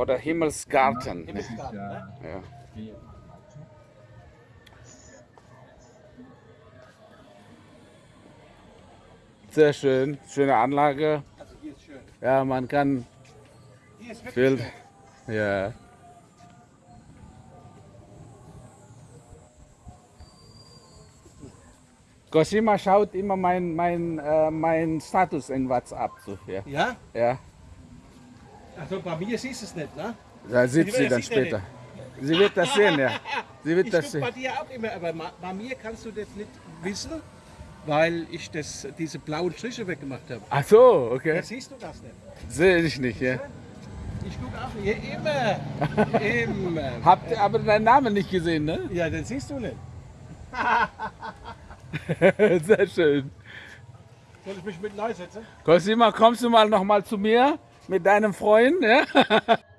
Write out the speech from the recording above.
oder Himmelsgarten. Himmelsgarten, ne? Ja. Sehr schön, schöne Anlage. Also hier ist schön. Ja, man kann Hier ist viel. schön. Ja. Cosima schaut immer mein, mein, äh, mein Status in WhatsApp. So, ja. Ja? ja, Also bei mir siehst du es nicht, ne? da sieht Sie dann er später. Sie wird das sehen, ja. Sie wird Ich das gucke bei sehen. dir auch immer, aber bei mir kannst du das nicht wissen, weil ich das, diese blauen Striche weggemacht habe. Ach so, okay. Da siehst du das nicht. Sehe ich nicht, ja. Ich gucke auch hier immer. immer. Habt ihr aber deinen Namen nicht gesehen, ne? Ja, den siehst du nicht. Sehr schön. Soll ich mich mit neu setzen? Cosima, kommst du mal noch mal zu mir mit deinem Freund? Ja?